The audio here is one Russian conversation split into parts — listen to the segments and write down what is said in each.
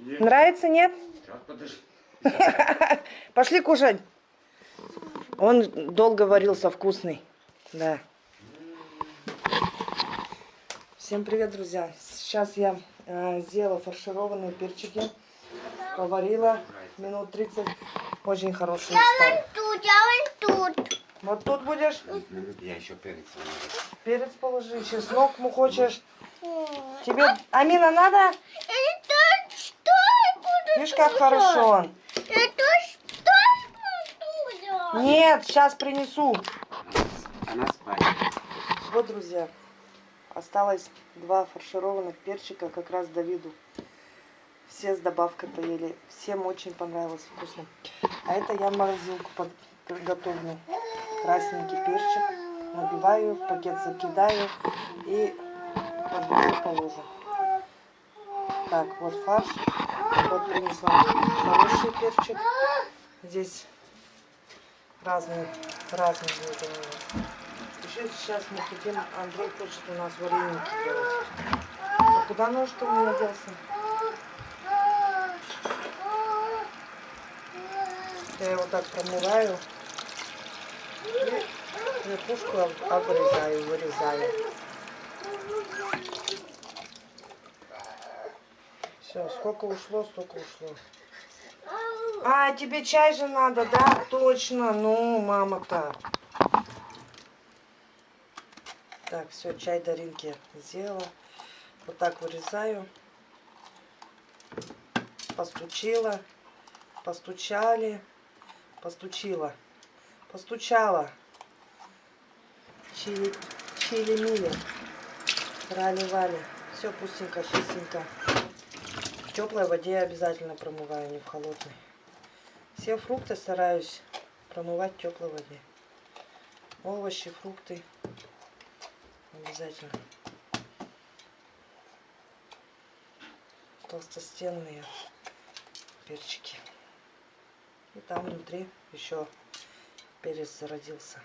Нравится, нет? Сейчас, подожди. Пошли кушать. Он долго варился, вкусный. Да. Всем привет, друзья. Сейчас я э, сделала фаршированные перчики. Поварила минут 30. Очень хорошие стали. Тут, я вон тут. Вот тут будешь Я еще перец перец положи, чеснок му хочешь. Тебе, Амина, надо? Это что я буду Видишь, как хорошо? Нет, сейчас принесу. Она спать. Вот, друзья, осталось два фаршированных перчика как раз Давиду. Все с добавкой поели. Всем очень понравилось, вкусно. А это я в морозилку под- приготовлю. Красненький перчик. Набиваю, в пакет закидаю и под положу. Так, вот фарш. Вот принесла хороший перчик. Здесь разные, разные блюда у нас. Еще сейчас мы хотим, Андрей хочет у нас вареники делать. А куда нож-то у меня делся? Я его так промываю. И верхушку об- обрезаю, вырезаю. Все, сколько ушло, столько ушло. А, тебе чай же надо, да? Точно, ну, мама-то. Так, все, чай Даринки сделала. Вот так вырезаю. Постучила. Постучали. Постучила. Постучала. Чили, чили-мили. Рали-вали. Все пустенько, чистенько. В теплой воде обязательно промываю, не в холодной. Все фрукты стараюсь промывать в теплой воде. Овощи, фрукты. Обязательно. Толстостенные перчики. И там внутри еще перец зародился.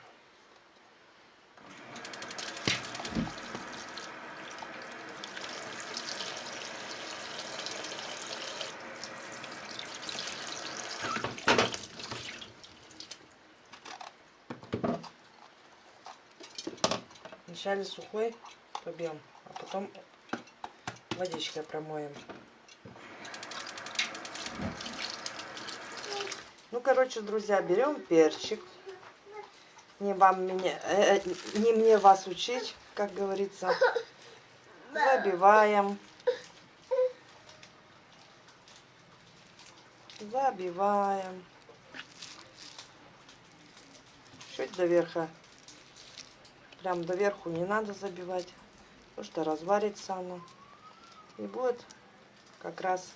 Вначале сухой побьем, а потом водичкой промоем. Ну, короче, друзья, берем перчик. Не вам меня, э, э, не мне вас учить, как говорится. Забиваем. Забиваем. Чуть до верха. Прям до верху не надо забивать, потому что разварится оно. И будет как раз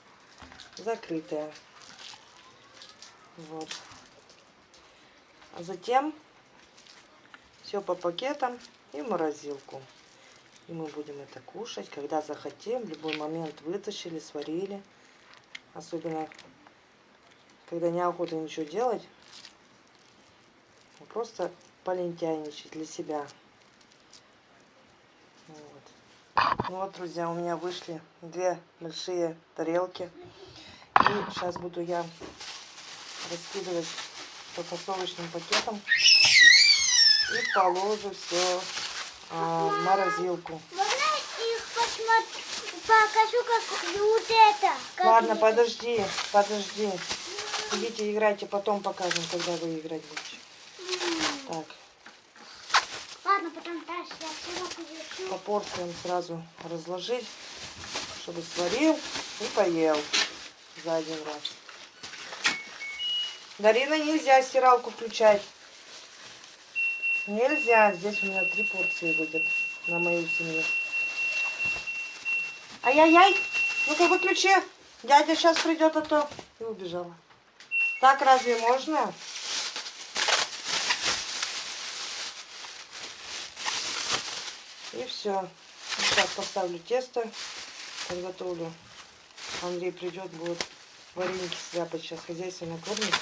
закрытая. Вот. А затем все по пакетам и в морозилку. И мы будем это кушать, когда захотим. В любой момент вытащили, сварили. Особенно, когда неохота ничего делать. Просто полентяйничать для себя. Вот. Друзья, у меня вышли две большие тарелки. И сейчас буду я раскидывать по фасовочным пакетам и положу все в морозилку. Можно их посмотреть? Покажу, как вот это. Как Ладно, это. подожди, подожди. Идите играйте, потом покажем, когда вы играть будете. Так, Ладно, потом дальше я все покажу. По порциям сразу разложить, чтобы сварил и поел за один раз. Дарина, нельзя стиралку включать. Нельзя. Здесь у меня три порции выйдет на мою семью. Ай-яй-яй. Ну-ка, выключи. Дядя сейчас придет, а то... И убежала. Так разве можно? И все. Сейчас поставлю тесто. Подготовлю. Андрей придет, будет вареники сляпать. Сейчас хозяйственно кормит.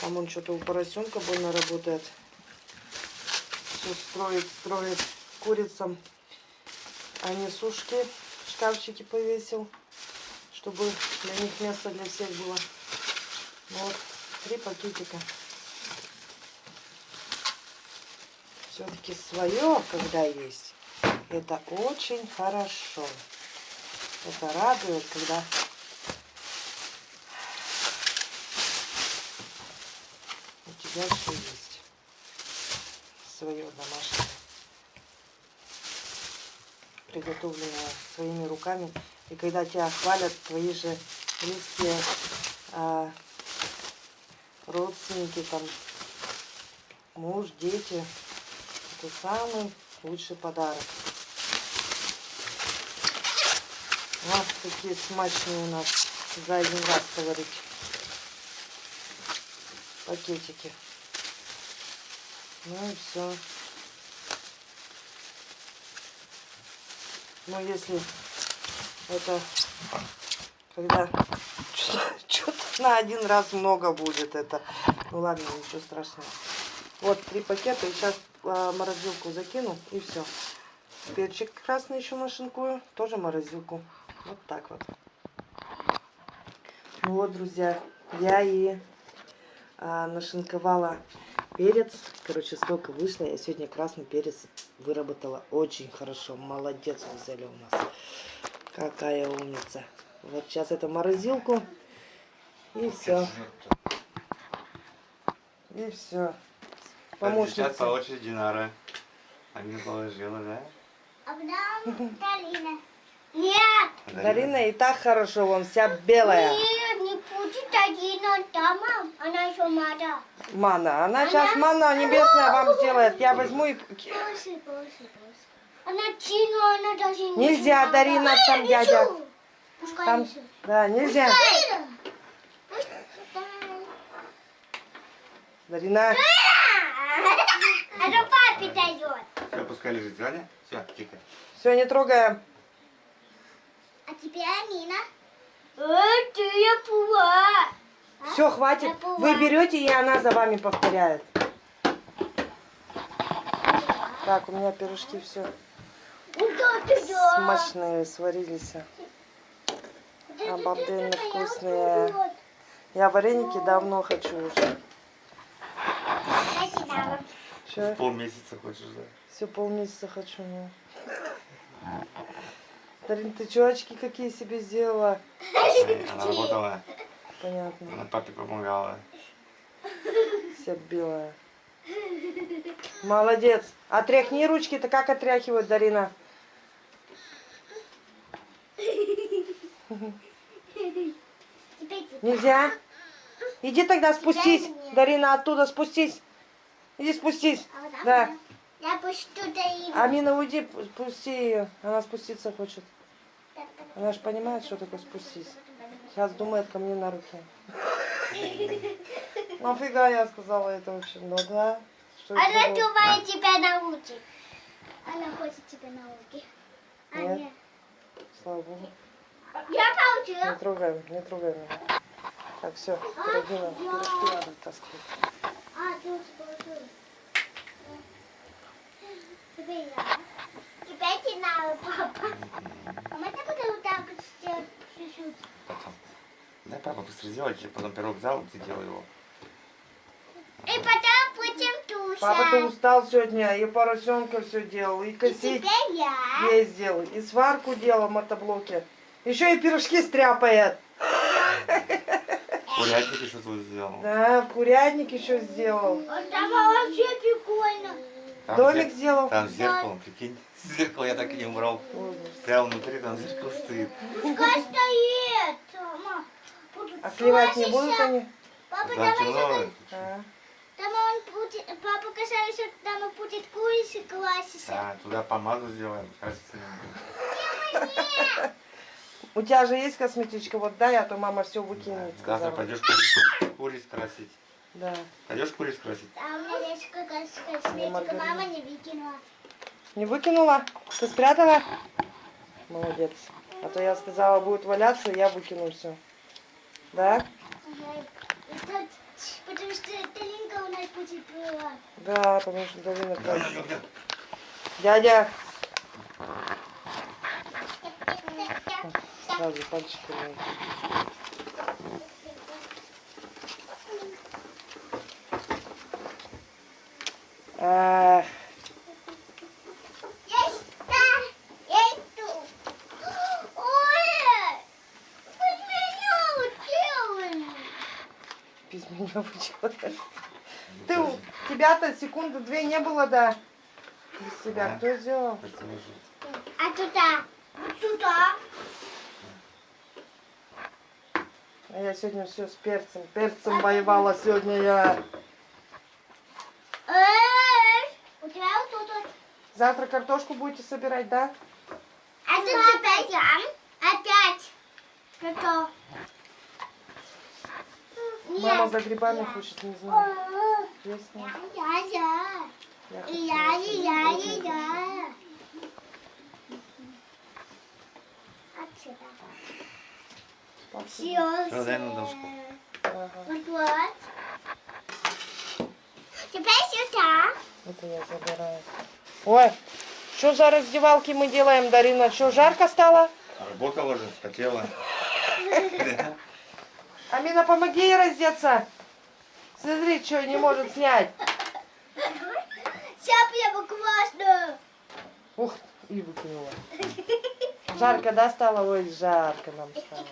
Там он что-то у поросенка больно работает. Все строит, строит курицам. А не сушки в шкафчике повесил. чтобы для них место для всех было. Вот, три пакетика. Все-таки свое, когда есть, это очень хорошо. Это радует, когда у тебя все есть. Свое домашнее. Приготовленное своими руками. И когда тебя хвалят твои же близкие а, родственники, там, муж, дети, это самый лучший подарок. Вот такие смачные у нас за один раз говорить пакетики. Ну и все. Ну если это когда что-то на один раз много будет это. Ну ладно, ничего страшного. Вот три пакета. И сейчас а, морозилку закину и все. Перчик красный еще нашинкую. Тоже морозилку. Вот так вот. Ну вот, друзья, я и а, нашинковала перец. Короче, сколько вышло. Я сегодня красный перец выработала очень хорошо. Молодец, взяли у нас. Какая умница. Вот сейчас это морозилку. И все. И все. Сейчас Помощница. по очереди Динара. А мне положила, да? А потом Дарина. Нет! Дарина и так хорошо, вон вся белая. Нет, не будет Дарина там. Она еще мада. Мана. Она сейчас манна небесная вам сделает. Я возьму и... После, после, после. Она Тину, она даже не Нельзя. Дарина, А, там дядя. несу. Пускай Там... Да, нельзя. Дарина. Пускай. Дарина. Это папе дает. Все, пускай лежит, Аня. Все, тихо. Все, не трогаем. А теперь Амина. Э, ты я пула. Все, хватит. Вы берете, и она за вами повторяет. Так, у меня пирожки все да? смачные сварились. Обалденно вкусные. Я вареники давно хочу уже. Че? Полмесяца хочешь, да? Все полмесяца хочу. Ну. Дарин, ты очки какие себе сделала? Она работала, Понятно. она папе помогала. Вся белая. Молодец. Отряхни ручки-то как отряхивают, Дарина? Ты. Нельзя? Иди тогда спустись. Дарина, оттуда спустись. Иди спустись. А вот Да. Я пусть туда и... Амина, уйди, спусти ее. Она спуститься хочет. Она же понимает, что такое спустись. Сейчас думает ко мне на руки. Нафига я сказала это вообще? Ну да. Что Она думает тебя научит. Она хочет тебя научить. А Нет. нет. Слава богу. Я Не научила. трогаем, не трогаем меня. Так, все, пироги надо, пирожки надо таскать. А, ты уже положила. Теперь я. Теперь ты надо, папа. А можно буду вот так вот сделать чуть-чуть? Потом. Дай папа быстро сделать, я потом пирог взял, ты делал его. И потом будем тушить. Папа, ты устал сегодня, и поросенка все делал, и И косить теперь я. весь делал, и сварку делал в мотоблоке. Еще и пирожки стряпает. Курятник еще тут сделал. Да, курятник еще сделал. Вот Там вообще прикольно. Там Домик зер- сделал. Там зеркало, прикинь. Зеркало я так и не убрал. Прямо внутри там зеркало стоит. Пускай стоит. Мама. А сливать не будут они? Папа, Там давай темно. А, Там он будет, папа касается, там он будет курица класситься. Да, туда помаду сделаем. Кажется, У тебя же есть косметичка, вот дай, а то мама все выкинет. Завтра сказала. пойдешь куриц, куриц красить. Да. Пойдешь куриц красить? А у меня есть какая-то косметика, мама не выкинула. Не выкинула? Ты спрятала? Молодец. А то я сказала, будет валяться, я выкину все. Да? Потому что Талинка у нас будет была. Да, потому что Дарина красит. Дядя, сразу пальчиками. Эх, Есть, да, есть тут. Ой, вы меня учили. без меня учила. Ты, тебя-то секунды две не было, да? Без тебя Да. кто сделал? А туда? Сюда. А я сегодня все с перцем. Перцем воевала сегодня я. У тебя вот тут вот. Завтра картошку будете собирать, да? А тут опять я. Опять. Что? Мама за грибами хочет, не знаю. Нет? Я, я. Я Я, я, вкусненько. я. Отсюда. Спасибо. Доску. Ага. Вот вот. Теперь сюда. Это я забираю. Ой, что за раздевалки мы делаем, Дарина? Что, жарко стало? Работала же, хотела. Амина, помоги ей раздеться. Смотри, что не может снять. Сейчас я классно. Ух, и выкинула. Жарко, да, стало? Ой, жарко нам стало.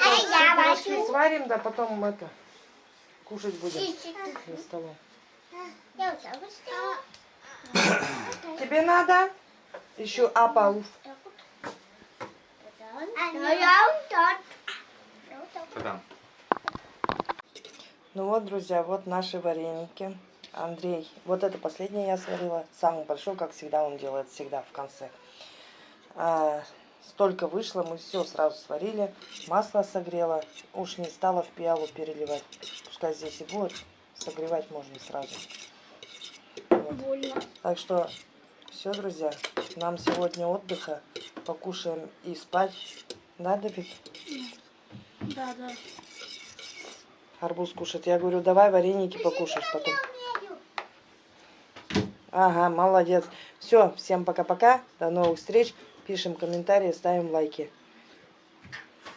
А я Пирожки хочу. Сварим, да потом это, кушать будем за столом. Я уже вышла. Тебе надо? Еще апауф. А там? Ну вот, друзья, вот наши вареники. Андрей, вот это последнее я сварила. Самый большой, как всегда, он делает всегда в конце. Столько вышло, мы все сразу сварили. Масло согрела. Уж не стала в пиалу переливать. Пускай здесь и будет. Согревать можно сразу. Вот. больно. Так что все, друзья, нам сегодня отдыха. Покушаем и спать. Да, Давид? Да, да. Арбуз кушать. Я говорю, давай вареники покушаешь потом. Ага, молодец. Все, всем пока-пока. До новых встреч. Пишем комментарии, ставим лайки.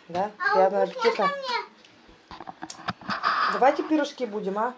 Да? А Приятного аппетита. Давайте пирожки будем, а?